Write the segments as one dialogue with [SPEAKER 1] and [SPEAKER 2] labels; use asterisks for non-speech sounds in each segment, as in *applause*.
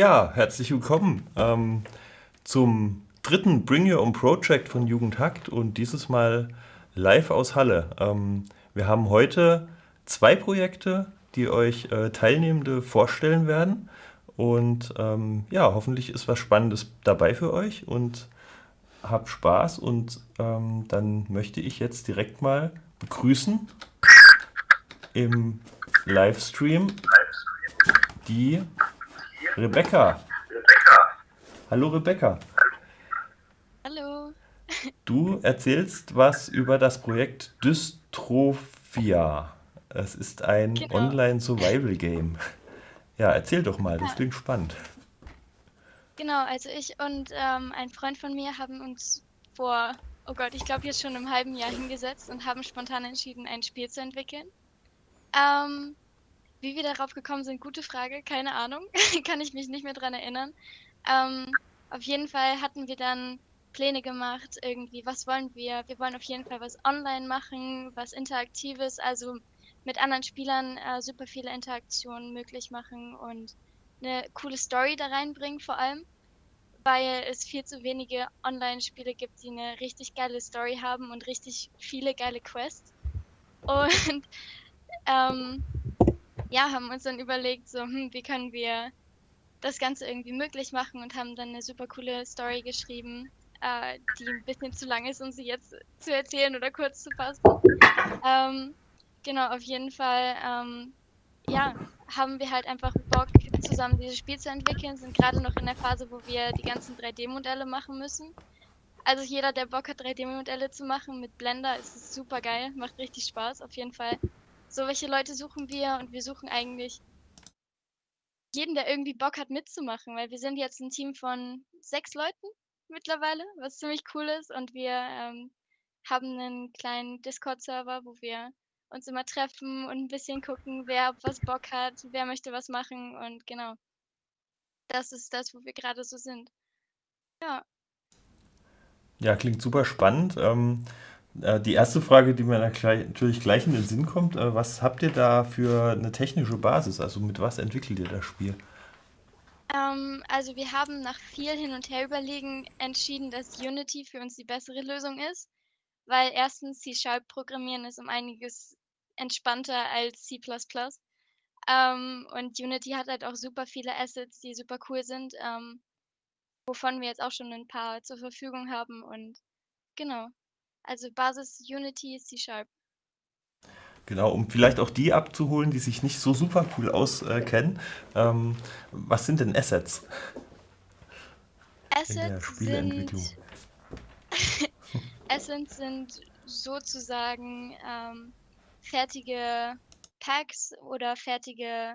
[SPEAKER 1] Ja, herzlich willkommen ähm, zum dritten Bring Your Own Project von Jugendhakt und dieses Mal live aus Halle. Ähm, wir haben heute zwei Projekte, die euch äh, Teilnehmende vorstellen werden und ähm, ja, hoffentlich ist was Spannendes dabei für euch und habt Spaß und ähm, dann möchte ich jetzt direkt mal begrüßen im Livestream die Rebecca. Hallo Rebecca.
[SPEAKER 2] Hallo. *laughs*
[SPEAKER 1] Du erzählst was über das Projekt Dystrophia. Es ist ein
[SPEAKER 2] Genau.
[SPEAKER 1] Online-Survival-Game. Ja, erzähl doch mal, das klingt spannend.
[SPEAKER 2] genau. Also ich und ähm, ein Freund von mir haben uns vor, oh Gott, ich glaube jetzt schon im halben Jahr hingesetzt und haben spontan entschieden, ein Spiel zu entwickeln. Ähm, wie wir darauf gekommen sind, gute Frage, keine Ahnung. *laughs* Kann ich mich nicht mehr dran erinnern. Ähm, auf jeden Fall hatten wir dann Pläne gemacht, irgendwie, was wollen wir? Wir wollen auf jeden Fall was online machen, was Interaktives, also mit anderen Spielern äh, super viele Interaktionen möglich machen und eine coole Story da reinbringen vor allem, weil es viel zu wenige Online-Spiele gibt, die eine richtig geile Story haben und richtig viele geile Quests. Und *laughs* ähm, ja, haben uns dann überlegt, so, hm, wie können wir das Ganze irgendwie möglich machen und haben dann eine super coole Story geschrieben, äh, die ein bisschen zu lang ist, um sie jetzt zu erzählen oder kurz zu fassen. Ähm, genau, auf jeden Fall, ähm, ja, haben wir halt einfach Bock, zusammen dieses Spiel zu entwickeln, sind gerade noch in der Phase, wo wir die ganzen 3D-Modelle machen müssen. Also jeder, der Bock hat, 3D-Modelle zu machen mit Blender, ist es super geil, macht richtig Spaß, auf jeden Fall. So welche Leute suchen wir und wir suchen eigentlich jeden, der irgendwie Bock hat mitzumachen, weil wir sind jetzt ein Team von 6 Leuten mittlerweile, was ziemlich cool ist und wir, ähm, haben einen kleinen Discord-Server, wo wir uns immer treffen und ein bisschen gucken, wer was Bock hat, wer möchte was machen und genau, das ist das, wo wir gerade so sind. Ja,
[SPEAKER 1] Ja, klingt super spannend. Ähm, äh, die erste Frage, die mir natürlich gleich in den Sinn kommt, äh, was habt ihr da für eine technische Basis? Also mit was entwickelt ihr das Spiel?
[SPEAKER 2] ähm, also wir haben nach viel hin und her überlegen entschieden, dass Unity für uns die bessere Lösung ist, weil erstens C# programmieren ist um einiges entspannter als C++. Ähm, und Unity hat halt auch super viele Assets, die super cool sind, ähm, wovon wir jetzt auch schon ein paar zur Verfügung haben und genau. Also Basis Unity, C#.
[SPEAKER 1] Genau, um vielleicht auch die abzuholen, die sich nicht so super cool auskennen. Ähm, was sind denn Assets in der
[SPEAKER 2] Assets
[SPEAKER 1] Spieleentwicklung?
[SPEAKER 2] sind *laughs* Assets sind sozusagen, ähm, fertige Packs oder fertige,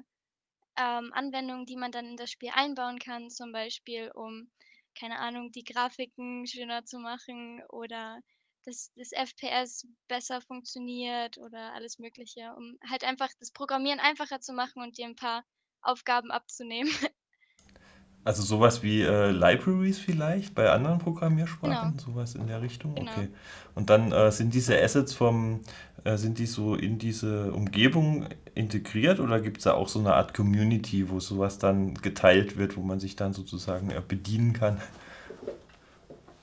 [SPEAKER 2] ähm, Anwendungen, die man dann in das Spiel einbauen kann, zum Beispiel, um, keine Ahnung, die Grafiken schöner zu machen oder dass das FPS besser funktioniert oder alles Mögliche, um halt einfach das Programmieren einfacher zu machen und dir 'n paar Aufgaben abzunehmen. *laughs*
[SPEAKER 1] Also sowas wie äh, Libraries vielleicht bei anderen
[SPEAKER 2] Genau,
[SPEAKER 1] Programmiersprachen, sowas in der Richtung,
[SPEAKER 2] genau.
[SPEAKER 1] okay. Und dann äh, sind diese Assets vom, äh, sind die so in diese Umgebung integriert oder gibt es da auch so eine Art Community, wo sowas dann geteilt wird, wo man sich dann sozusagen äh, bedienen kann?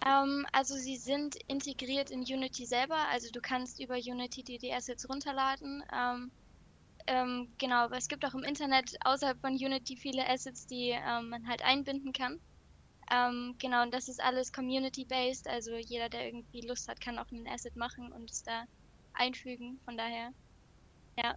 [SPEAKER 2] Ähm, also sie sind integriert in Unity selber, also du kannst über Unity dir die Assets runterladen. Ähm, ähm, genau, aber es gibt auch im Internet außerhalb von Unity viele Assets, die ähm, man halt einbinden kann. Ähm, genau, und das ist alles community-based, also jeder, der irgendwie Lust hat, kann auch ein Asset machen und es da einfügen. Von daher, ja.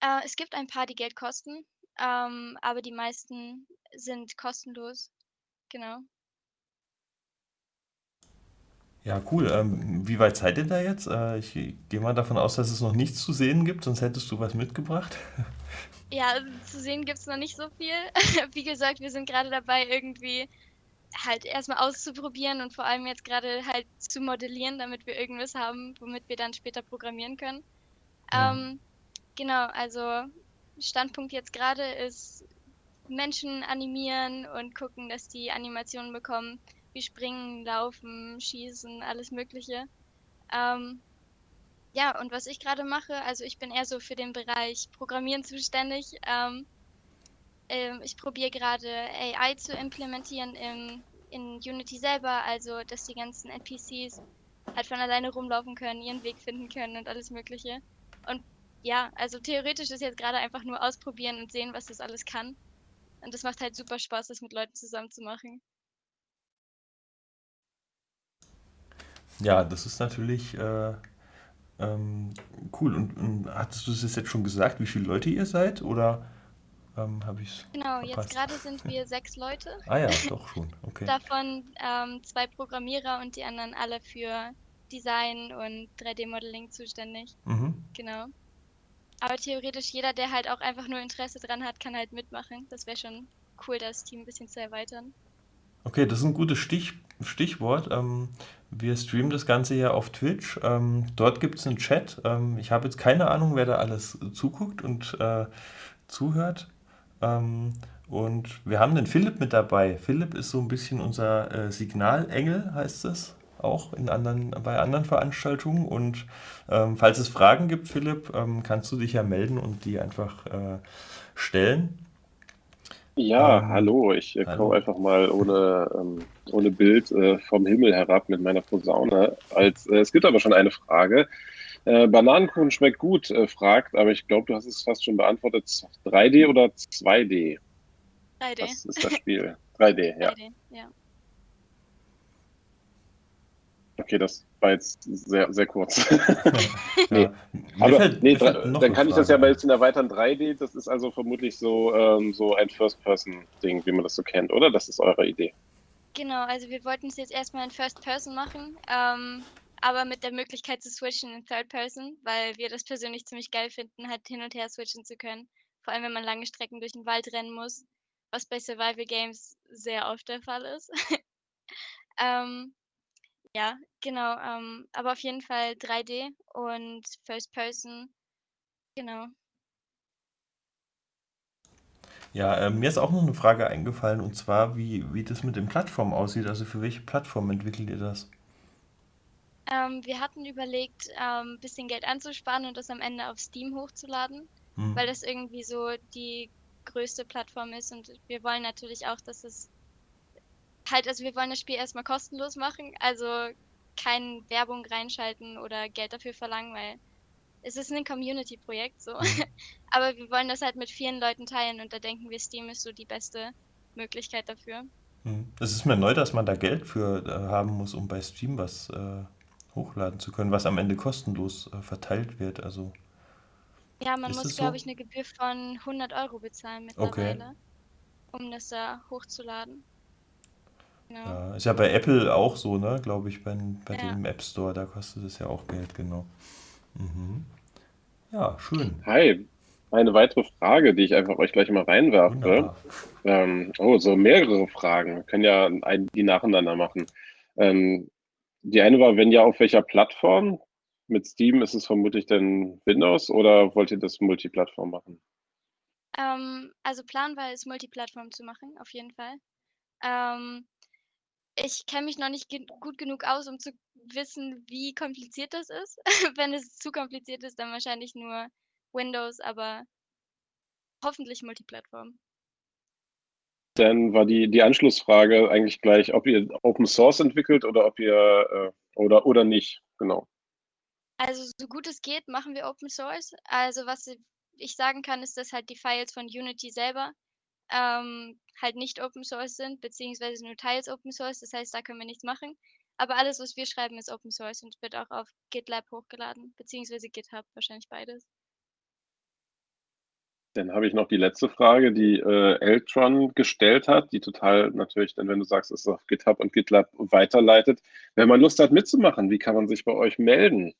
[SPEAKER 2] Äh, es gibt ein paar, die Geld kosten, ähm, aber die meisten sind kostenlos. Genau.
[SPEAKER 1] Ja, cool. Ähm, wie weit seid ihr da jetzt? Äh, ich gehe mal davon aus, dass es noch nichts zu sehen gibt, sonst hättest du was mitgebracht. *laughs*
[SPEAKER 2] Ja, also zu sehen gibt's noch nicht so viel. *laughs* Wie gesagt, wir sind gerade dabei, irgendwie halt erstmal auszuprobieren und vor allem jetzt gerade halt zu modellieren, damit wir irgendwas haben, womit wir dann später programmieren können.
[SPEAKER 1] Hm.
[SPEAKER 2] Ähm, genau, also Standpunkt jetzt gerade ist Menschen animieren und gucken, dass die Animationen bekommen, wie springen, laufen, schießen, alles Mögliche. Ähm, Ja, und was ich gerade mache, also ich bin eher so für den Bereich Programmieren zuständig. Ähm, ähm, ich probiere gerade AI zu implementieren im, in Unity selber, also dass die ganzen NPCs halt von alleine rumlaufen können, ihren Weg finden können und alles Mögliche. Und ja, also theoretisch ist jetzt gerade einfach nur ausprobieren und sehen, was das alles kann. Und das macht halt super Spaß, das mit Leuten zusammen zu machen.
[SPEAKER 1] Ja, das ist natürlich äh, ähm, cool. Und, und hattest du es jetzt schon gesagt, wie viele Leute ihr seid? Oder ähm, habe ich es
[SPEAKER 2] Genau, jetzt
[SPEAKER 1] verpasst?
[SPEAKER 2] gerade sind wir *laughs* sechs Leute,
[SPEAKER 1] Ah ja, doch schon. Okay.
[SPEAKER 2] davon ähm, zwei Programmierer und die anderen alle für Design und 3D-Modeling zuständig.
[SPEAKER 1] Mhm.
[SPEAKER 2] Genau. Aber theoretisch jeder, der halt auch einfach nur Interesse dran hat, kann halt mitmachen. Das wäre schon cool, das Team ein bisschen zu erweitern.
[SPEAKER 1] Okay, das ist ein gutes Stich, Stichwort. Ähm, wir streamen das Ganze ja auf Twitch. Ähm, dort gibt es einen Chat. Ähm, ich habe jetzt keine Ahnung, wer da alles zuguckt und äh, zuhört. Ähm, und wir haben den Philipp mit dabei. Philipp ist so ein bisschen unser äh, Signalengel, heißt es auch in anderen, bei anderen Veranstaltungen. Und ähm, falls es Fragen gibt, Philipp, ähm, kannst du dich ja melden und die einfach äh, stellen.
[SPEAKER 3] Ja,
[SPEAKER 1] Ähm,
[SPEAKER 3] hallo, ich äh, komme einfach mal ohne, ähm, ohne Bild äh, vom Himmel herab mit meiner Posaune. Als, äh, es gibt aber schon eine Frage. Äh, Bananenkuchen schmeckt gut, äh, fragt, aber ich glaube, du hast es fast schon beantwortet. 3D oder 2D?
[SPEAKER 2] 3D.
[SPEAKER 3] Was ist das Spiel? 3D, ja.
[SPEAKER 2] 3D, ja.
[SPEAKER 3] Okay, das war jetzt sehr, sehr kurz. *laughs* Nee. Aber
[SPEAKER 1] fällt,
[SPEAKER 3] nee, dann kann ich das ja mal
[SPEAKER 1] ein.
[SPEAKER 3] jetzt in erweitern 3D. Das ist also vermutlich so, ähm, so ein First-Person-Ding, wie man das so kennt, oder? Das ist eure Idee.
[SPEAKER 2] Genau, also wir wollten es jetzt erstmal in First Person machen, ähm, aber mit der Möglichkeit zu switchen in Third Person, weil wir das persönlich ziemlich geil finden, halt hin und her switchen zu können. Vor allem, wenn man lange Strecken durch den Wald rennen muss, was bei Survival Games sehr oft der Fall ist. *laughs* ähm, ja, genau, ähm, aber auf jeden Fall 3D und First Person, genau.
[SPEAKER 1] Ja, äh, mir ist auch noch eine Frage eingefallen und zwar, wie, wie das mit den Plattformen aussieht. Also für welche Plattform entwickelt ihr das?
[SPEAKER 2] Ähm, wir hatten überlegt, ähm, bisschen Geld anzusparen und das am Ende auf Steam hochzuladen,
[SPEAKER 1] Hm.
[SPEAKER 2] weil das irgendwie so die größte Plattform ist und wir wollen natürlich auch, dass es halt, also wir wollen das Spiel erstmal kostenlos machen, also keine Werbung reinschalten oder Geld dafür verlangen, weil es ist ein Community-Projekt so.
[SPEAKER 1] Hm. *laughs*
[SPEAKER 2] Aber wir wollen das halt mit vielen Leuten teilen und da denken wir, Steam ist so die beste Möglichkeit dafür.
[SPEAKER 1] Hm. Es ist mir neu, dass man da Geld für äh, haben muss, um bei Steam was äh, hochladen zu können, was am Ende kostenlos äh, verteilt wird. Also
[SPEAKER 2] Ja, man muss, glaube
[SPEAKER 1] so?
[SPEAKER 2] ich, eine Gebühr von 100 Euro bezahlen
[SPEAKER 1] Okay.
[SPEAKER 2] mittlerweile, um das da hochzuladen. Genau.
[SPEAKER 1] Ja, ist ja bei Apple auch so, ne? Glaube ich, bei, bei
[SPEAKER 2] Ja.
[SPEAKER 1] dem App Store, da kostet es ja auch Geld, genau. Mhm. Ja, schön.
[SPEAKER 3] Hi, eine weitere Frage, die ich einfach euch gleich mal reinwerfe. Ähm, oh, so mehrere Fragen. Wir können ja ein, die nacheinander machen. Ähm, die eine war, wenn ja, auf welcher Plattform? Mit Steam ist es vermutlich dann Windows oder wollt ihr das Multiplattform machen?
[SPEAKER 2] Ähm, also Plan war es, Multiplattform zu machen, auf jeden Fall. Ähm, ich kenne mich noch nicht gen gut genug aus, um zu wissen, wie kompliziert das ist. *laughs* Wenn es zu kompliziert ist, dann wahrscheinlich nur Windows, aber hoffentlich Multiplattform.
[SPEAKER 3] Dann war die, die Anschlussfrage eigentlich gleich, ob ihr Open Source entwickelt oder ob ihr äh, oder oder nicht. Genau.
[SPEAKER 2] Also so gut es geht, machen wir Open Source. Also was ich sagen kann, ist, dass halt die Files von Unity selber, ähm, halt nicht Open Source sind, beziehungsweise nur teils Open Source. Das heißt, da können wir nichts machen. Aber alles, was wir schreiben, ist Open Source und wird auch auf GitLab hochgeladen, beziehungsweise GitHub, wahrscheinlich beides.
[SPEAKER 3] Dann habe ich noch die letzte Frage, die äh, Eltron gestellt hat, die total natürlich, dann wenn du sagst, es ist auf GitHub und GitLab weiterleitet. Wenn man Lust hat mitzumachen, wie kann man sich bei euch melden?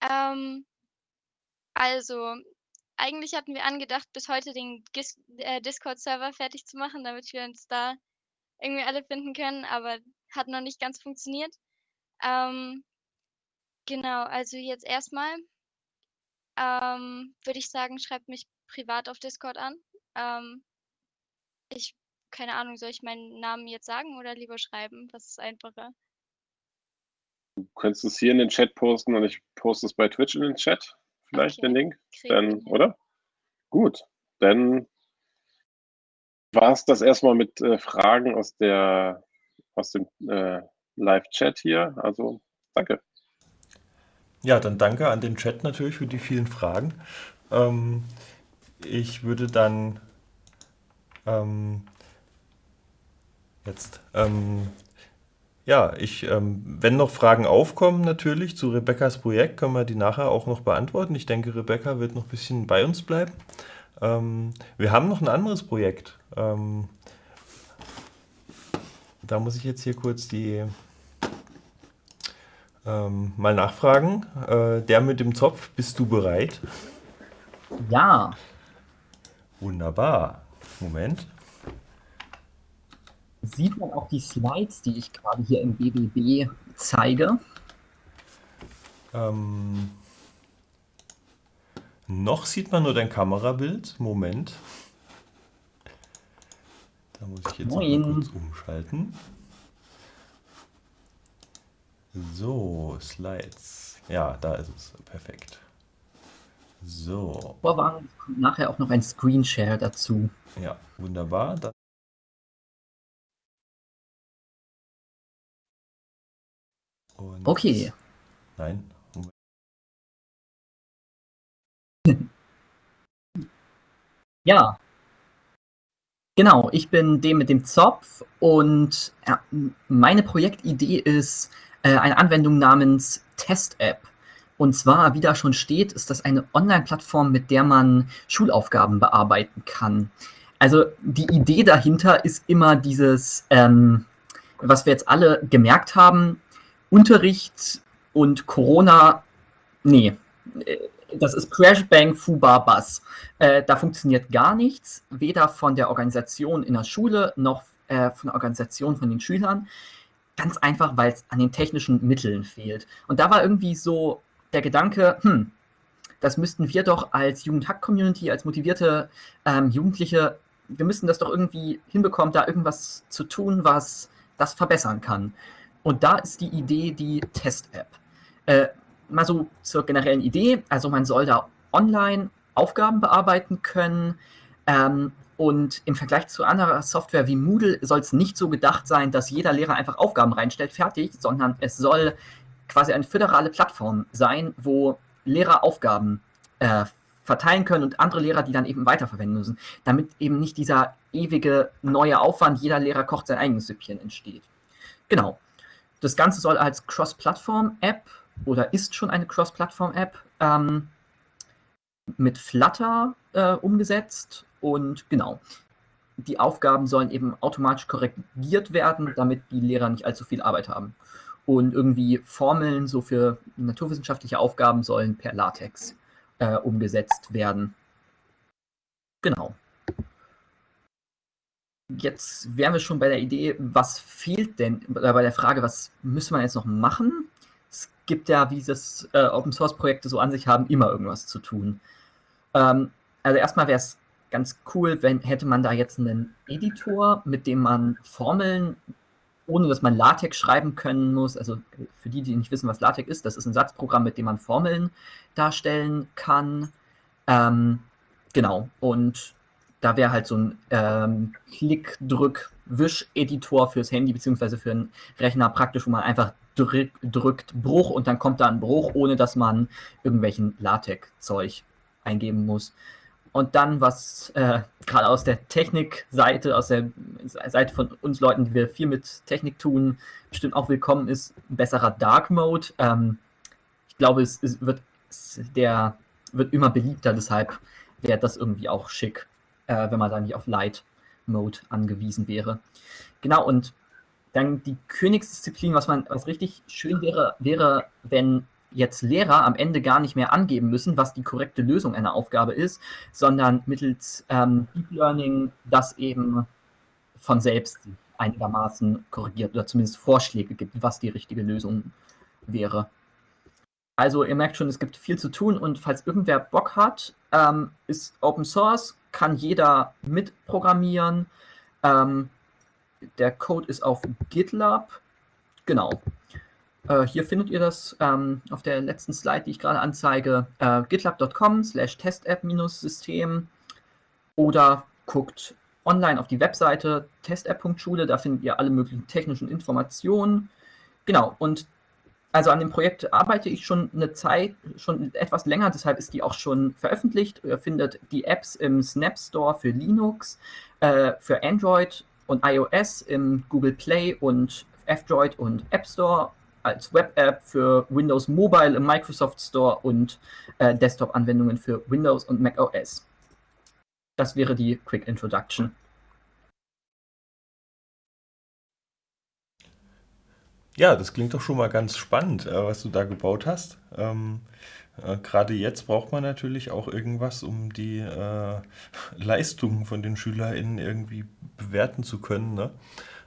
[SPEAKER 2] Ähm, also, eigentlich hatten wir angedacht, bis heute den äh, Discord-Server fertig zu machen, damit wir uns da irgendwie alle finden können, aber hat noch nicht ganz funktioniert. Ähm, genau, also jetzt erstmal ähm, würde ich sagen, schreibt mich privat auf Discord an. Ähm, ich keine Ahnung, soll ich meinen Namen jetzt sagen oder lieber schreiben? Was ist einfacher?
[SPEAKER 3] Du könntest es hier in den Chat posten und ich poste es bei Twitch in den Chat, vielleicht
[SPEAKER 2] Okay.
[SPEAKER 3] den Link, dann, oder? Gut, dann war es das erstmal mit äh, Fragen aus der aus dem äh, Live-Chat hier. Also danke.
[SPEAKER 1] Ja, dann danke an den Chat natürlich für die vielen Fragen. Ähm, ich würde dann ähm, jetzt, ähm, ja, ich, ähm, wenn noch Fragen aufkommen natürlich zu Rebecca's Projekt, können wir die nachher auch noch beantworten. Ich denke, Rebecca wird noch ein bisschen bei uns bleiben. Ähm, wir haben noch ein anderes Projekt. Ähm, da muss ich jetzt hier kurz die ähm, mal nachfragen. Äh, der mit dem Zopf, bist du bereit?
[SPEAKER 4] Ja,
[SPEAKER 1] Wunderbar. Moment.
[SPEAKER 4] Sieht man auch die Slides, die ich gerade hier im BBB zeige.
[SPEAKER 1] Ähm, noch sieht man nur dein Kamerabild. Moment. Da muss ich jetzt mal kurz umschalten. So, Slides. Ja, da ist es. Perfekt. So,
[SPEAKER 4] kommt nachher auch noch ein Screenshare dazu.
[SPEAKER 1] ja, wunderbar. Dann Und
[SPEAKER 4] Okay,
[SPEAKER 1] Nein. *laughs*
[SPEAKER 4] Ja. Genau, ich bin dem mit dem Zopf und meine Projektidee ist äh, eine Anwendung namens Test-App. Und zwar, wie da schon steht, ist das eine Online-Plattform, mit der man Schulaufgaben bearbeiten kann. Also die Idee dahinter ist immer dieses, ähm, was wir jetzt alle gemerkt haben, Unterricht und Corona, nee, äh, das ist Crash Bang Fubar Bass. Äh, da funktioniert gar nichts, weder von der Organisation in der Schule noch äh, von der Organisation von den Schülern. Ganz einfach, weil es an den technischen Mitteln fehlt. Und da war irgendwie so der Gedanke, hm, das müssten wir doch als Jugendhack-Community, als motivierte ähm, Jugendliche, wir müssten das doch irgendwie hinbekommen, da irgendwas zu tun, was das verbessern kann. Und da ist die Idee die Test-App. Äh, mal so zur generellen Idee. Also man soll da online Aufgaben bearbeiten können. Ähm, und im Vergleich zu anderer Software wie Moodle soll es nicht so gedacht sein, dass jeder Lehrer einfach Aufgaben reinstellt, fertig, sondern es soll quasi eine föderale Plattform sein, wo Lehrer Aufgaben äh, verteilen können und andere Lehrer, die dann eben weiterverwenden müssen, damit eben nicht dieser ewige neue Aufwand, jeder Lehrer kocht sein eigenes Süppchen entsteht. Genau. Das Ganze soll als Cross-Plattform-App oder ist schon eine Cross-Plattform-App ähm, mit Flutter äh, umgesetzt und genau. Die Aufgaben sollen eben automatisch korrigiert werden, damit die Lehrer nicht allzu viel Arbeit haben. Und irgendwie Formeln so für naturwissenschaftliche Aufgaben sollen per LaTeX äh, umgesetzt werden. Genau. Jetzt wären wir schon bei der Idee, was fehlt denn, oder bei der Frage, was müsste man jetzt noch machen? Es gibt ja, wie das äh, Open Source Projekte so an sich haben, immer irgendwas zu tun. Ähm, also erstmal wäre es ganz cool, wenn hätte man da jetzt einen Editor, mit dem man Formeln, ohne dass man LaTeX schreiben können muss, also für die, die nicht wissen, was LaTeX ist, das ist ein Satzprogramm, mit dem man Formeln darstellen kann. Ähm, genau, und da wäre halt so ein ähm, Klick-Drück-Wisch-Editor fürs Handy beziehungsweise für einen Rechner praktisch, wo man einfach drück, drückt Bruch und dann kommt da ein Bruch, ohne dass man irgendwelchen LaTeX-Zeug eingeben muss. Und dann, was äh, gerade aus der Technikseite, aus der Seite von uns Leuten, die wir viel mit Technik tun, bestimmt auch willkommen ist, ein besserer Dark Mode. Ähm, ich glaube, es, es wird es, der wird immer beliebter, deshalb wäre das irgendwie auch schick, äh, wenn man da nicht auf Light Mode angewiesen wäre. Genau, und dann die Königsdisziplin, was man, was richtig schön wäre, wäre, wenn jetzt Lehrer am Ende gar nicht mehr angeben müssen, was die korrekte Lösung einer Aufgabe ist, sondern mittels ähm, Deep Learning das eben von selbst einigermaßen korrigiert oder zumindest Vorschläge gibt, was die richtige Lösung wäre. Also ihr merkt schon, es gibt viel zu tun und falls irgendwer Bock hat, ähm, ist Open Source, kann jeder mitprogrammieren. Ähm, der Code ist auf GitLab. Genau. Äh, hier findet ihr das ähm, auf der letzten Slide, die ich gerade anzeige, äh, gitlab.com slash testapp-system oder guckt online auf die Webseite testapp.schule, da findet ihr alle möglichen technischen Informationen. Genau, und also an dem Projekt arbeite ich schon eine Zeit, schon etwas länger, deshalb ist die auch schon veröffentlicht. Ihr findet die Apps im Snap Store für Linux, äh, für Android und iOS im Google Play und F-Droid und App Store als Web-App für Windows Mobile im Microsoft Store und äh, Desktop-Anwendungen für Windows und Mac OS. Das wäre die Quick Introduction.
[SPEAKER 1] Ja, das klingt doch schon mal ganz spannend, äh, was du da gebaut hast. Ähm, äh, Gerade jetzt braucht man natürlich auch irgendwas, um die äh, *laughs* Leistungen von den SchülerInnen irgendwie bewerten zu können. Ne?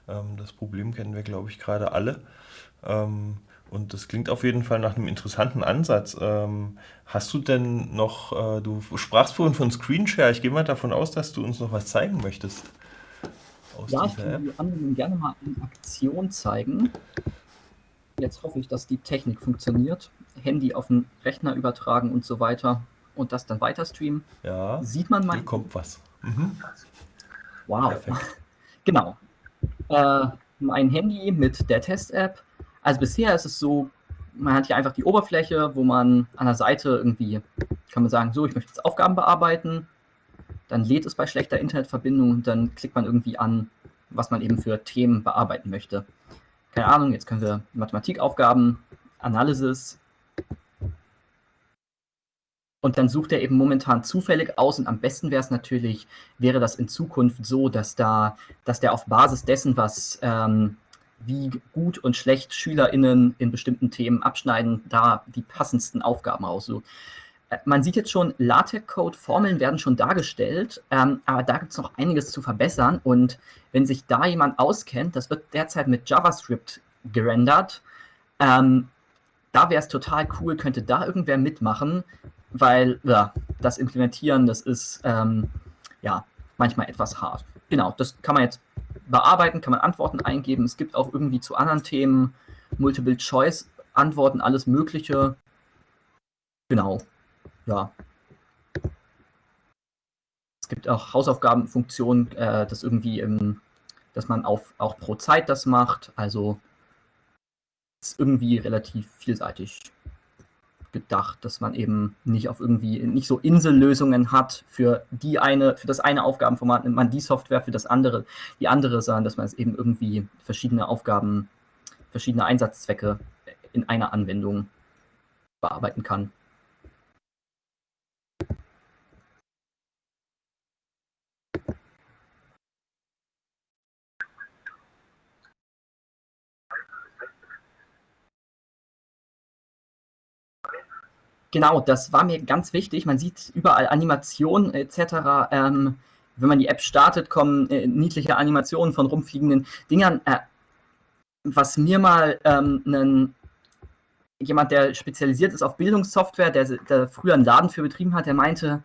[SPEAKER 1] Ähm, das Problem kennen wir, glaube ich, gerade alle. Ähm, und das klingt auf jeden Fall nach einem interessanten Ansatz. Ähm, hast du denn noch, äh, du sprachst vorhin von Screenshare, ich gehe mal davon aus, dass du uns noch was zeigen möchtest.
[SPEAKER 4] Aus ja, ich kann die anderen gerne mal in Aktion zeigen. Jetzt hoffe ich, dass die Technik funktioniert. Handy auf den Rechner übertragen und so weiter und das dann weiter streamen.
[SPEAKER 1] Ja.
[SPEAKER 4] Sieht man mal. Hier
[SPEAKER 1] kommt was. Mhm.
[SPEAKER 4] Wow. Perfekt. *laughs* Genau. Äh, mein Handy mit der Test-App. Also bisher ist es so, man hat hier einfach die Oberfläche, wo man an der Seite irgendwie, kann man sagen, so, ich möchte jetzt Aufgaben bearbeiten. Dann lädt es bei schlechter Internetverbindung und dann klickt man irgendwie an, was man eben für Themen bearbeiten möchte keine Ahnung, jetzt können wir Mathematikaufgaben, Analysis. Und dann sucht er eben momentan zufällig aus und am besten wäre es natürlich, wäre das in Zukunft so, dass da, dass der auf Basis dessen, was ähm, wie gut und schlecht SchülerInnen in bestimmten Themen abschneiden, da die passendsten Aufgaben raussucht. Äh, man sieht jetzt schon, LaTeX-Code, Formeln werden schon dargestellt, ähm, aber da gibt es noch einiges zu verbessern. Und wenn sich da jemand auskennt, das wird derzeit mit JavaScript gerendert, ähm, da wäre es total cool, könnte da irgendwer mitmachen, weil ja, das Implementieren, das ist ähm, ja manchmal etwas hart. Genau, das kann man jetzt bearbeiten, kann man Antworten eingeben. Es gibt auch irgendwie zu anderen Themen Multiple-Choice-Antworten, alles Mögliche. Genau, ja. Es gibt auch Hausaufgabenfunktionen, äh, das irgendwie, im, dass man auf, auch pro Zeit das macht. Also ist irgendwie relativ vielseitig gedacht, dass man eben nicht auf irgendwie nicht so Insellösungen hat für die eine, für das eine Aufgabenformat nimmt man die Software für das andere, die andere, sondern dass man es eben irgendwie verschiedene Aufgaben, verschiedene Einsatzzwecke in einer Anwendung bearbeiten kann. Genau, das war mir ganz wichtig. Man sieht überall Animationen etc. Ähm, wenn man die App startet, kommen äh, niedliche Animationen von rumfliegenden Dingern. Äh, was mir mal ähm, einen, jemand, der spezialisiert ist auf Bildungssoftware, der, der früher einen Laden für betrieben hat, der meinte,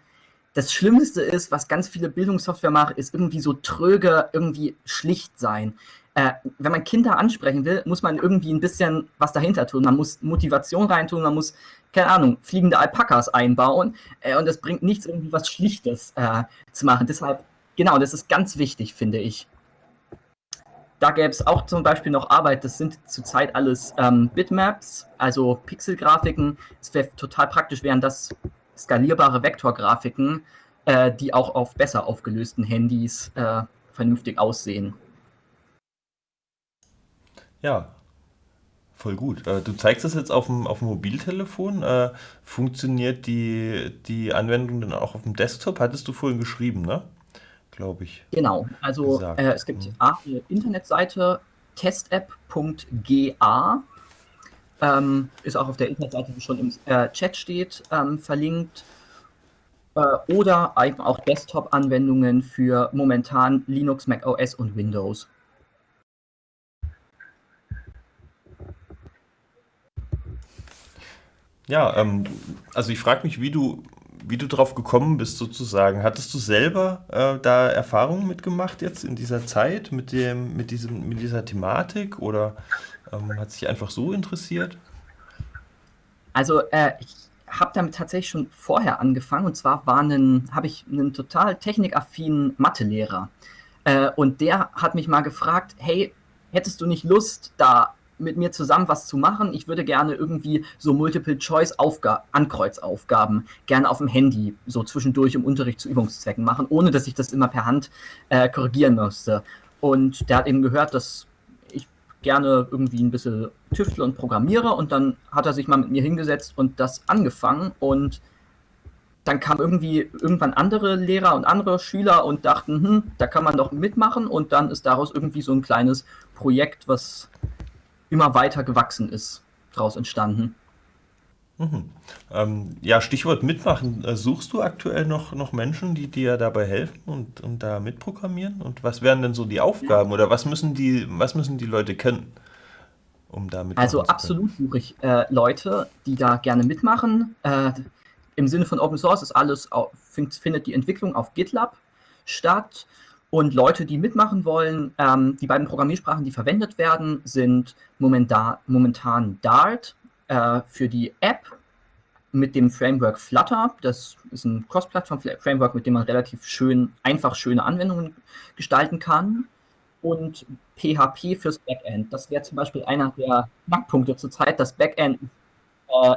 [SPEAKER 4] das Schlimmste ist, was ganz viele Bildungssoftware machen, ist irgendwie so tröge, irgendwie schlicht sein äh, wenn man Kinder ansprechen will, muss man irgendwie ein bisschen was dahinter tun. Man muss Motivation reintun, man muss, keine Ahnung, fliegende Alpakas einbauen äh, und das bringt nichts, irgendwie was Schlichtes äh, zu machen. Deshalb, genau, das ist ganz wichtig, finde ich. Da gäbe es auch zum Beispiel noch Arbeit, das sind zurzeit alles ähm, Bitmaps, also Pixelgrafiken. Es wäre total praktisch, wären das skalierbare Vektorgrafiken, äh, die auch auf besser aufgelösten Handys äh, vernünftig aussehen.
[SPEAKER 1] Ja, voll gut. Äh, du zeigst das jetzt auf dem, auf dem Mobiltelefon. Äh, funktioniert die, die Anwendung dann auch auf dem Desktop? Hattest du vorhin geschrieben, ne? Glaube ich.
[SPEAKER 4] Genau, also äh, es gibt mhm. eine Internetseite testapp.ga. Ähm, ist auch auf der Internetseite, die schon im äh, Chat steht, ähm, verlinkt. Äh, oder eben auch Desktop-Anwendungen für momentan Linux, Mac OS und Windows.
[SPEAKER 1] Ja, ähm, also ich frage mich, wie du, wie du drauf gekommen bist, sozusagen. Hattest du selber äh, da Erfahrungen mitgemacht jetzt in dieser Zeit mit dem, mit diesem, mit dieser Thematik oder Ähm, hat sich einfach so interessiert?
[SPEAKER 4] Also äh, ich habe damit tatsächlich schon vorher angefangen und zwar habe ich einen total technikaffinen Mathelehrer äh, und der hat mich mal gefragt, hey, hättest du nicht Lust, da mit mir zusammen was zu machen? Ich würde gerne irgendwie so Multiple-Choice-Ankreuzaufgaben gerne auf dem Handy so zwischendurch im Unterricht zu Übungszwecken machen, ohne dass ich das immer per Hand äh, korrigieren müsste. Und der hat eben gehört, dass ich gerne irgendwie ein bisschen tüftle und programmiere und dann hat er sich mal mit mir hingesetzt und das angefangen und dann kamen irgendwie irgendwann andere Lehrer und andere Schüler und dachten, hm, da kann man doch mitmachen und dann ist daraus irgendwie so ein kleines Projekt, was immer weiter gewachsen ist, daraus entstanden.
[SPEAKER 1] Mhm. Ähm, ja, Stichwort mitmachen. Äh, suchst du aktuell noch, noch Menschen, die dir dabei helfen und, und da mitprogrammieren? Und was wären denn so die Aufgaben oder was müssen die, was müssen die Leute kennen,
[SPEAKER 4] um da mitmachen Also absolut suche ich äh, Leute, die da gerne mitmachen. Äh, Im Sinne von Open Source ist alles, auf, findet die Entwicklung auf GitLab statt. Und Leute, die mitmachen wollen, ähm, die beiden Programmiersprachen, die verwendet werden, sind momentan, momentan Dart äh, für die App mit dem Framework Flutter. Das ist ein Cross-Plattform-Framework, mit dem man relativ schön, einfach schöne Anwendungen gestalten kann. Und PHP fürs Backend. Das wäre zum Beispiel einer der Knackpunkte zurzeit. Das Backend äh,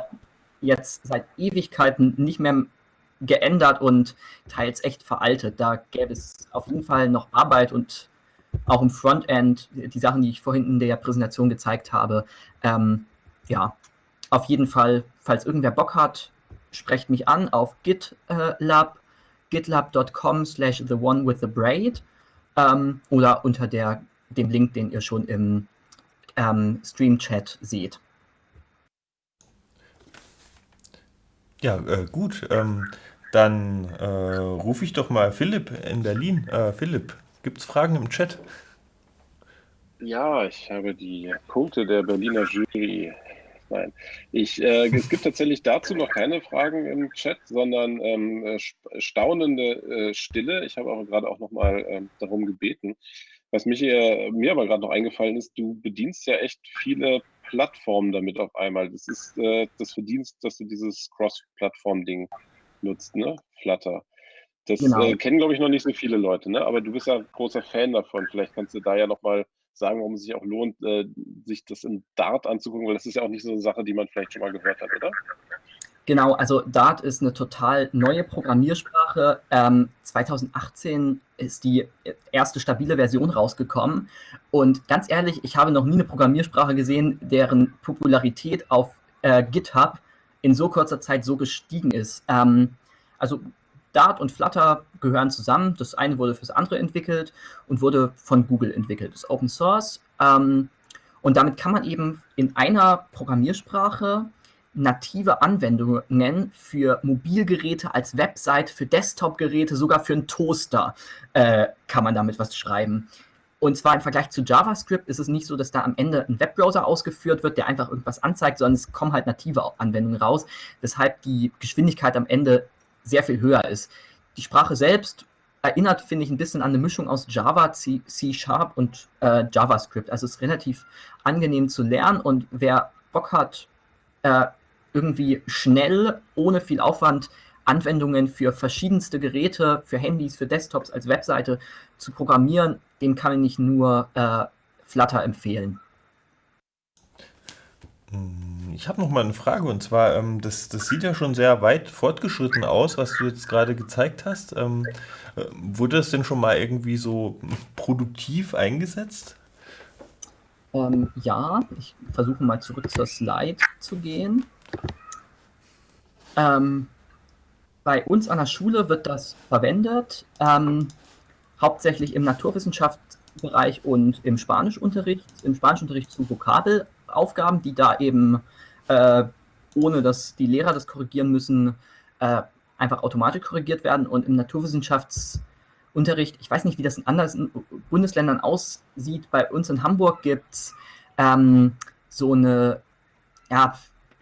[SPEAKER 4] jetzt seit Ewigkeiten nicht mehr geändert und teils echt veraltet. Da gäbe es auf jeden Fall noch Arbeit und auch im Frontend, die Sachen, die ich vorhin in der Präsentation gezeigt habe. Ähm, ja, auf jeden Fall, falls irgendwer Bock hat, sprecht mich an auf GitLab, gitlab.com slash the one with the braid ähm, oder unter der, dem Link, den ihr schon im ähm, Stream-Chat seht.
[SPEAKER 1] Ja, äh, gut. Ähm, dann äh, rufe ich doch mal Philipp in Berlin. Äh, Philipp, gibt es Fragen im Chat?
[SPEAKER 3] Ja, ich habe die Punkte der Berliner Jury. Nein, ich, äh, es gibt tatsächlich dazu noch keine Fragen im Chat, sondern ähm, äh, staunende äh, Stille. Ich habe aber gerade auch noch mal ähm, darum gebeten. Was mich hier, mir aber gerade noch eingefallen ist, du bedienst ja echt viele Plattformen damit auf einmal. Das ist äh, das Verdienst, dass du dieses Cross-Plattform-Ding nutzt, ne? Flutter. Das genau. äh, kennen, glaube ich, noch nicht so viele Leute, ne? Aber du bist ja ein großer Fan davon. Vielleicht kannst du da ja nochmal sagen, warum es sich auch lohnt, äh, sich das in Dart anzugucken, weil das ist ja auch nicht so eine Sache, die man vielleicht schon mal gehört hat, oder?
[SPEAKER 4] Genau, also Dart ist eine total neue Programmiersprache. Ähm, 2018 ist die erste stabile Version rausgekommen. Und ganz ehrlich, ich habe noch nie eine Programmiersprache gesehen, deren Popularität auf äh, GitHub in so kurzer Zeit so gestiegen ist. Ähm, also Dart und Flutter gehören zusammen. Das eine wurde fürs andere entwickelt und wurde von Google entwickelt. Das ist Open Source. Ähm, und damit kann man eben in einer Programmiersprache native Anwendungen für Mobilgeräte als Website, für Desktop-Geräte, sogar für einen Toaster äh, kann man damit was schreiben. Und zwar im Vergleich zu JavaScript ist es nicht so, dass da am Ende ein Webbrowser ausgeführt wird, der einfach irgendwas anzeigt, sondern es kommen halt native Anwendungen raus, weshalb die Geschwindigkeit am Ende sehr viel höher ist. Die Sprache selbst erinnert, finde ich, ein bisschen an eine Mischung aus Java, C, C Sharp und äh, JavaScript. Also es ist relativ angenehm zu lernen und wer Bock hat, äh, irgendwie schnell, ohne viel Aufwand Anwendungen für verschiedenste Geräte, für Handys, für Desktops als Webseite zu programmieren, dem kann ich nur äh, Flutter empfehlen.
[SPEAKER 1] Hm, ich habe noch mal eine Frage und zwar, ähm, das, das sieht ja schon sehr weit fortgeschritten aus, was du jetzt gerade gezeigt hast. Ähm, äh, wurde das denn schon mal irgendwie so produktiv eingesetzt?
[SPEAKER 4] Ähm, ja, ich versuche mal zurück zur Slide zu gehen. Ähm, bei uns an der Schule wird das verwendet, ähm, hauptsächlich im Naturwissenschaftsbereich und im Spanischunterricht, im Spanischunterricht zu Vokabelaufgaben, die da eben, äh, ohne dass die Lehrer das korrigieren müssen, äh, einfach automatisch korrigiert werden. Und im Naturwissenschaftsunterricht, ich weiß nicht, wie das in anderen Bundesländern aussieht, bei uns in Hamburg gibt es ähm, so eine ja,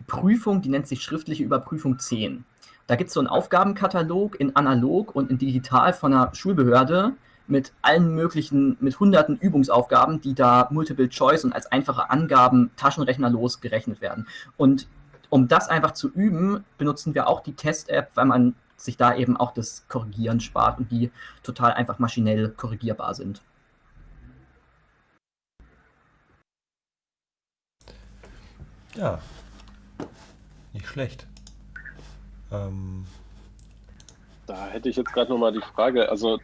[SPEAKER 4] Prüfung, die nennt sich schriftliche Überprüfung 10. Da gibt es so einen Aufgabenkatalog in analog und in digital von einer Schulbehörde, mit allen möglichen, mit hunderten Übungsaufgaben, die da Multiple Choice und als einfache Angaben taschenrechnerlos gerechnet werden. Und um das einfach zu üben, benutzen wir auch die Test-App, weil man sich da eben auch das Korrigieren spart und die total einfach maschinell korrigierbar sind.
[SPEAKER 1] Ja, nicht schlecht. Ähm,
[SPEAKER 3] da hätte ich jetzt gerade nochmal die Frage, also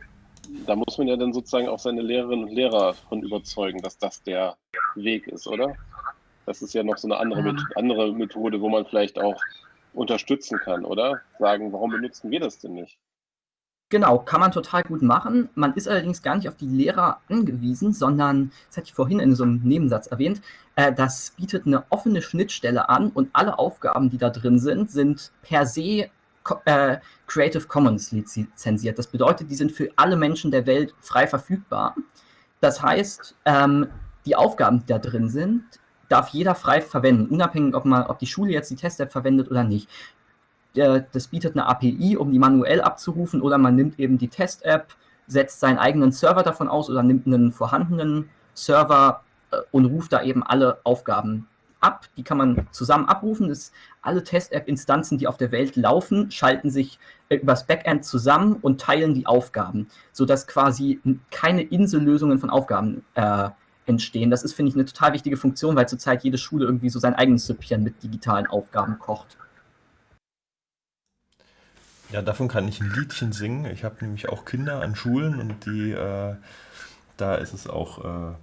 [SPEAKER 3] da muss man ja dann sozusagen auch seine Lehrerinnen und Lehrer von überzeugen, dass das der Weg ist, oder? Das ist ja noch so eine andere, Met andere Methode, wo man vielleicht auch unterstützen kann, oder? Sagen, warum benutzen wir das denn nicht?
[SPEAKER 4] Genau, kann man total gut machen. Man ist allerdings gar nicht auf die Lehrer angewiesen, sondern, das hatte ich vorhin in so einem Nebensatz erwähnt, äh, das bietet eine offene Schnittstelle an und alle Aufgaben, die da drin sind, sind per se äh, Creative Commons lizenziert. Das bedeutet, die sind für alle Menschen der Welt frei verfügbar. Das heißt, ähm, die Aufgaben, die da drin sind, darf jeder frei verwenden, unabhängig, ob, man, ob die Schule jetzt die Test-App verwendet oder nicht. Das bietet eine API, um die manuell abzurufen, oder man nimmt eben die Test-App, setzt seinen eigenen Server davon aus oder nimmt einen vorhandenen Server äh, und ruft da eben alle Aufgaben ab. Die kann man zusammen abrufen. Das, alle Test-App-Instanzen, die auf der Welt laufen, schalten sich äh, übers Backend zusammen und teilen die Aufgaben, sodass quasi keine Insellösungen von Aufgaben äh, entstehen. Das ist, finde ich, eine total wichtige Funktion, weil zurzeit jede Schule irgendwie so sein eigenes Süppchen mit digitalen Aufgaben kocht.
[SPEAKER 1] Ja, davon kann ich ein Liedchen singen. Ich habe nämlich auch Kinder an Schulen und die, äh, da ist es auch äh,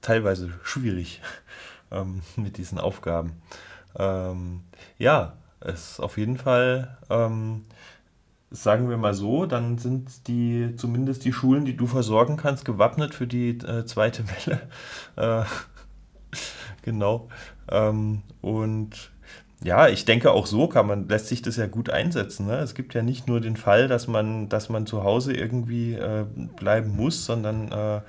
[SPEAKER 1] teilweise schwierig *laughs* ähm, mit diesen Aufgaben. Ähm, ja, es ist auf jeden Fall ähm, sagen wir mal so, dann sind die, zumindest die Schulen, die du versorgen kannst, gewappnet für die äh, zweite *laughs* Welle. Äh, *laughs* genau. Ähm, und ja, ich denke auch so kann man, lässt sich das ja gut einsetzen. Ne? Es gibt ja nicht nur den Fall, dass man, dass man zu Hause irgendwie äh, bleiben muss, sondern äh,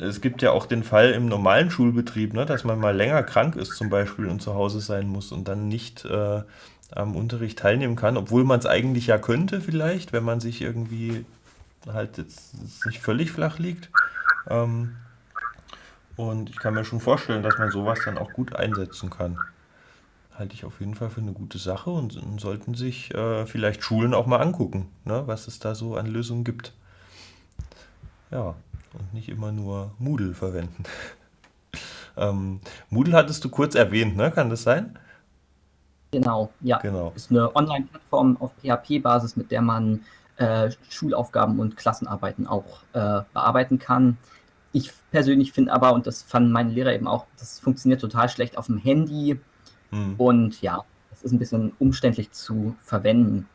[SPEAKER 1] es gibt ja auch den Fall im normalen Schulbetrieb, ne, dass man mal länger krank ist zum Beispiel und zu Hause sein muss und dann nicht äh, am Unterricht teilnehmen kann, obwohl man es eigentlich ja könnte vielleicht, wenn man sich irgendwie halt jetzt nicht völlig flach liegt. Ähm, und ich kann mir schon vorstellen, dass man sowas dann auch gut einsetzen kann. Halte ich auf jeden Fall für eine gute Sache und, und sollten sich äh, vielleicht Schulen auch mal angucken, ne, was es da so an Lösungen gibt. Ja, und nicht immer nur Moodle verwenden. *laughs* ähm, Moodle hattest du kurz erwähnt, ne? Kann das sein?
[SPEAKER 4] Genau, ja. Genau. Ist eine Online-Plattform auf PHP-Basis, mit der man äh, Schulaufgaben und Klassenarbeiten auch äh, bearbeiten kann. Ich persönlich finde aber, und das fanden meine Lehrer eben auch, das funktioniert total schlecht auf dem Handy. Hm. Und ja, es ist ein bisschen umständlich zu verwenden.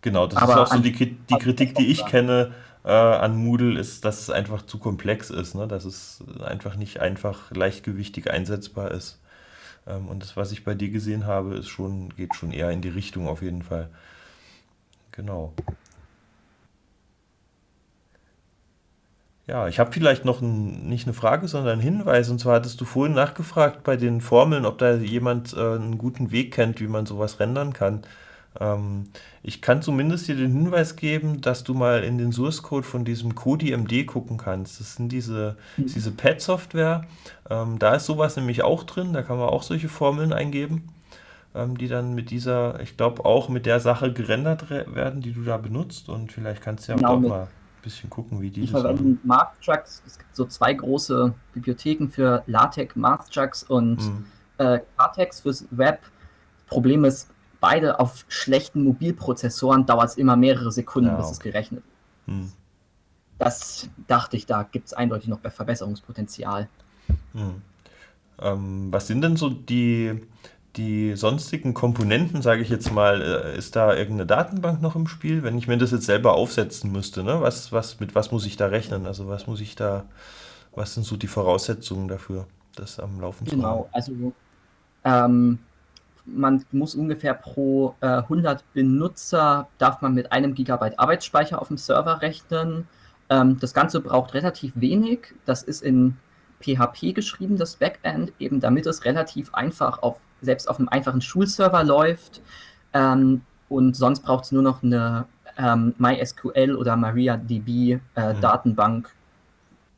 [SPEAKER 1] Genau, das aber ist auch so die, die Kritik, die ich kenne äh, an Moodle, ist, dass es einfach zu komplex ist, ne? dass es einfach nicht einfach leichtgewichtig einsetzbar ist. Ähm, und das, was ich bei dir gesehen habe, ist schon, geht schon eher in die Richtung auf jeden Fall. Genau. Ja, ich habe vielleicht noch ein, nicht eine Frage, sondern einen Hinweis. Und zwar hattest du vorhin nachgefragt bei den Formeln, ob da jemand äh, einen guten Weg kennt, wie man sowas rendern kann. Ähm, ich kann zumindest dir den Hinweis geben, dass du mal in den Source Code von diesem CodiMD gucken kannst. Das sind diese, mhm. diese Pad-Software. Ähm, da ist sowas nämlich auch drin. Da kann man auch solche Formeln eingeben, ähm, die dann mit dieser, ich glaube auch mit der Sache gerendert werden, die du da benutzt. Und vielleicht kannst du ja genau, auch mal bisschen gucken, wie die
[SPEAKER 4] das machen. Mathstrucks. Es gibt so zwei große Bibliotheken für LaTeX, Mathstrucks und mhm. äh, Cartex fürs Web. Problem ist, beide auf schlechten Mobilprozessoren dauert es immer mehrere Sekunden, ja. bis es gerechnet hm. Das dachte ich, da gibt es eindeutig noch Verbesserungspotenzial.
[SPEAKER 1] Hm. Ähm, was sind denn so die, die sonstigen Komponenten, sage ich jetzt mal, äh, ist da irgendeine Datenbank noch im Spiel? Wenn ich mir das jetzt selber aufsetzen müsste, ne? was, was, mit was muss ich da rechnen? Also was muss ich da, was sind so die Voraussetzungen dafür, das am Laufen
[SPEAKER 4] zu genau, haben? Genau, also ähm, man muss ungefähr pro äh, 100 Benutzer, darf man mit einem Gigabyte Arbeitsspeicher auf dem Server rechnen. Ähm, das Ganze braucht relativ wenig. Das ist in PHP geschrieben, das Backend, eben damit es relativ einfach auf, selbst auf einem einfachen Schulserver läuft. Ähm, und sonst braucht es nur noch eine ähm, MySQL oder MariaDB äh, mhm. Datenbank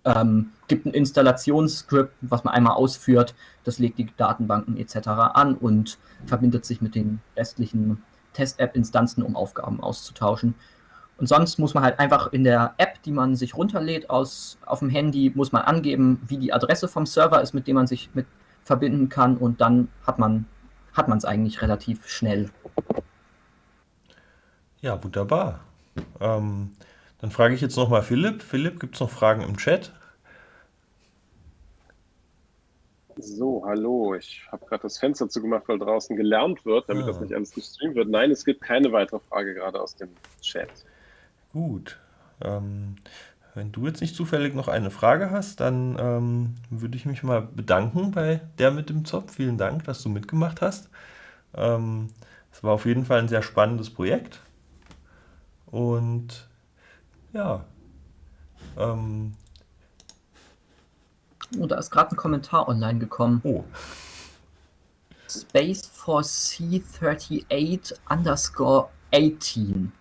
[SPEAKER 4] ähm, gibt ein Installationsscript, was man einmal ausführt, das legt die Datenbanken etc. an und verbindet sich mit den restlichen Test-App-Instanzen, um Aufgaben auszutauschen. Und sonst muss man halt einfach in der App, die man sich runterlädt aus, auf dem Handy, muss man angeben, wie die Adresse vom Server ist, mit dem man sich mit verbinden kann und dann hat man hat es eigentlich relativ schnell.
[SPEAKER 1] Ja, wunderbar. Ähm, dann frage ich jetzt nochmal Philipp. Philipp, gibt es noch Fragen im Chat?
[SPEAKER 3] So, hallo. Ich habe gerade das Fenster zugemacht, weil draußen gelernt wird, damit ah. das nicht alles gestreamt wird. Nein, es gibt keine weitere Frage gerade aus dem Chat.
[SPEAKER 1] Gut. Ähm, wenn du jetzt nicht zufällig noch eine Frage hast, dann ähm, würde ich mich mal bedanken bei der mit dem Zopf. Vielen Dank, dass du mitgemacht hast. Ähm, es war auf jeden Fall ein sehr spannendes Projekt. Und ja. Ähm,
[SPEAKER 4] oh, da ist gerade ein Kommentar online gekommen.
[SPEAKER 1] Oh.
[SPEAKER 4] Space for C38 underscore 18.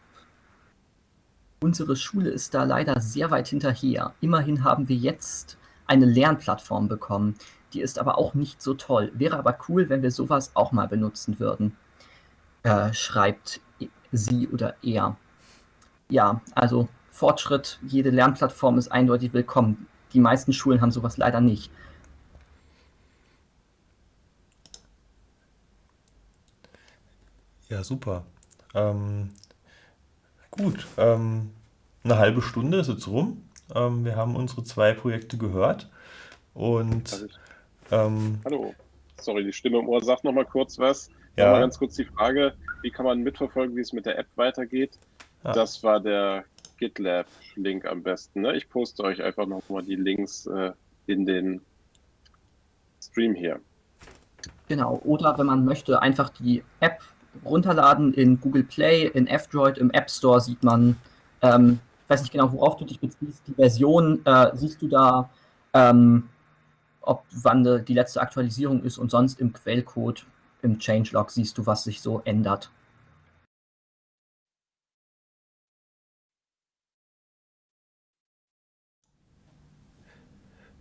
[SPEAKER 4] Unsere Schule ist da leider sehr weit hinterher. Immerhin haben wir jetzt eine Lernplattform bekommen. Die ist aber auch nicht so toll. Wäre aber cool, wenn wir sowas auch mal benutzen würden. Äh, schreibt sie oder er ja, also Fortschritt, jede Lernplattform ist eindeutig willkommen. Die meisten Schulen haben sowas leider nicht.
[SPEAKER 1] Ja, super. Ähm, gut, ähm, eine halbe Stunde ist jetzt rum. Ähm, wir haben unsere zwei Projekte gehört. Und.
[SPEAKER 3] Ähm, Hallo, sorry, die Stimme im Ohr sagt noch mal kurz was. Ja. Noch mal ganz kurz die Frage: Wie kann man mitverfolgen, wie es mit der App weitergeht? Ja. Das war der GitLab-Link am besten. Ne? Ich poste euch einfach nochmal die Links äh, in den Stream hier.
[SPEAKER 4] Genau, oder wenn man möchte, einfach die App runterladen in Google Play, in F-Droid, im App Store sieht man, ähm, weiß nicht genau, worauf du dich beziehst, die Version, äh, siehst du da, ähm, ob wann die letzte Aktualisierung ist und sonst im Quellcode, im Changelog siehst du, was sich so ändert.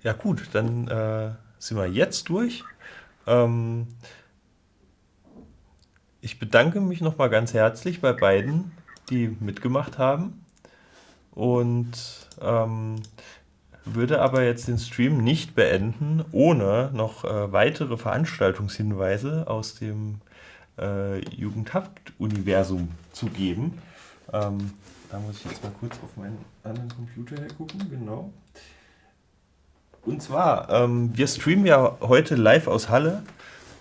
[SPEAKER 1] Ja gut, dann äh, sind wir jetzt durch. Ähm, ich bedanke mich nochmal ganz herzlich bei beiden, die mitgemacht haben. Und ähm, würde aber jetzt den Stream nicht beenden, ohne noch äh, weitere Veranstaltungshinweise aus dem äh, Jugendhaft-Universum zu geben. Ähm, da muss ich jetzt mal kurz auf meinen anderen Computer hergucken, genau. Und zwar, ähm, wir streamen ja heute live aus Halle.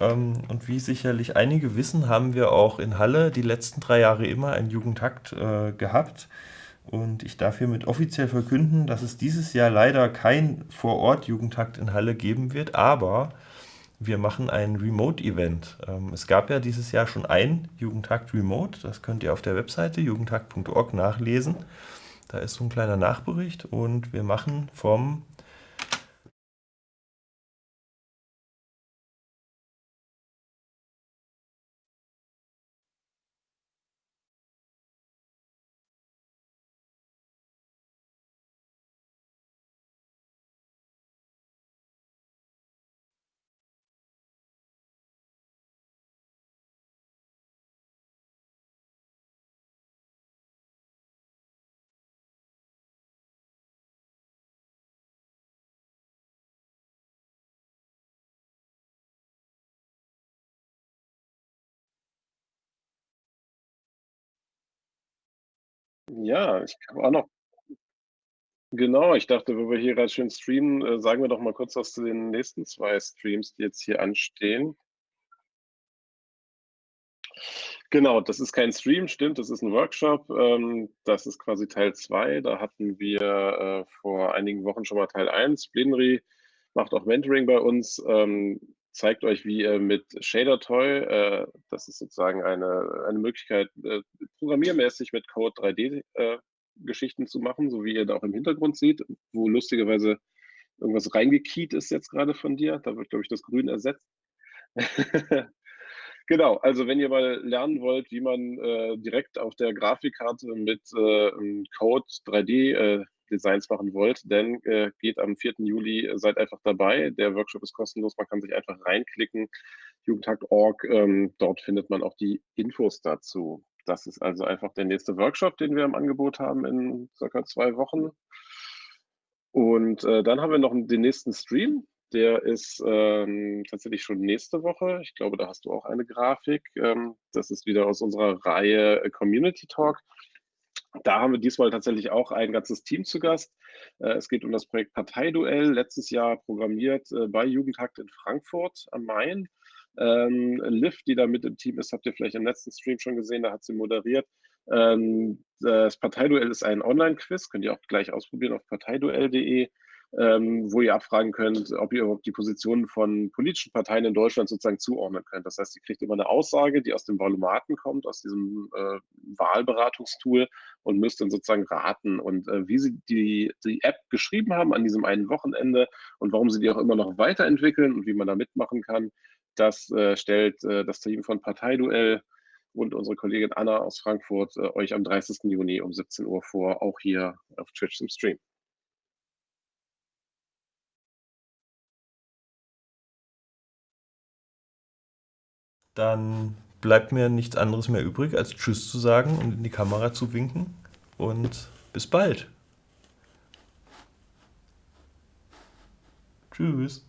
[SPEAKER 1] Ähm, und wie sicherlich einige wissen, haben wir auch in Halle die letzten drei Jahre immer einen Jugendtakt äh, gehabt. Und ich darf hiermit offiziell verkünden, dass es dieses Jahr leider kein Vor-Ort-Jugendtakt in Halle geben wird, aber wir machen ein Remote-Event. Ähm, es gab ja dieses Jahr schon ein Jugendtakt Remote, das könnt ihr auf der Webseite jugendtakt.org nachlesen. Da ist so ein kleiner Nachbericht und wir machen vom
[SPEAKER 3] Ja, ich habe auch noch genau, ich dachte, wo wir hier gerade schön streamen, äh, sagen wir doch mal kurz was zu den nächsten zwei Streams, die jetzt hier anstehen. Genau, das ist kein Stream, stimmt, das ist ein Workshop. Ähm, das ist quasi Teil 2. Da hatten wir äh, vor einigen Wochen schon mal Teil 1. Blinry macht auch Mentoring bei uns. Ähm, zeigt euch, wie ihr mit ShaderToy, äh, das ist sozusagen eine, eine Möglichkeit, äh, programmiermäßig mit Code 3D-Geschichten äh, zu machen, so wie ihr da auch im Hintergrund seht, wo lustigerweise irgendwas reingekiet ist jetzt gerade von dir. Da wird, glaube ich, das Grün ersetzt. *laughs* Genau, also wenn ihr mal lernen wollt, wie man äh, direkt auf der Grafikkarte mit äh, Code 3D äh, Designs machen wollt, dann äh, geht am 4. Juli, äh, seid einfach dabei. Der Workshop ist kostenlos, man kann sich einfach reinklicken. Jugendtag.org, ähm, dort findet man auch die Infos dazu. Das ist also einfach der nächste Workshop, den wir im Angebot haben in circa zwei Wochen. Und äh, dann haben wir noch den nächsten Stream. Der ist ähm, tatsächlich schon nächste Woche. Ich glaube, da hast du auch eine Grafik. Ähm, das ist wieder aus unserer Reihe Community Talk. Da haben wir diesmal tatsächlich auch ein ganzes Team zu Gast. Äh, es geht um das Projekt Parteiduell, letztes Jahr programmiert äh, bei Jugendhakt in Frankfurt am Main. Ähm, Liv, die da mit im Team ist, habt ihr vielleicht im letzten Stream schon gesehen, da hat sie moderiert. Ähm, das Parteiduell ist ein Online-Quiz, könnt ihr auch gleich ausprobieren auf parteiduell.de ähm, wo ihr abfragen könnt, ob ihr überhaupt die Positionen von politischen Parteien in Deutschland sozusagen zuordnen könnt. Das heißt, ihr kriegt immer eine Aussage, die aus dem Valomaten kommt, aus diesem äh, Wahlberatungstool und müsst dann sozusagen raten und äh, wie sie die, die App geschrieben haben an diesem einen Wochenende und warum sie die auch immer noch weiterentwickeln und wie man da mitmachen kann, das äh, stellt äh, das Team von Parteiduell und unsere Kollegin Anna aus Frankfurt äh, euch am 30. Juni um 17 Uhr vor, auch hier auf Twitch im Stream.
[SPEAKER 1] Dann bleibt mir nichts anderes mehr übrig, als Tschüss zu sagen und in die Kamera zu winken. Und bis bald. Tschüss.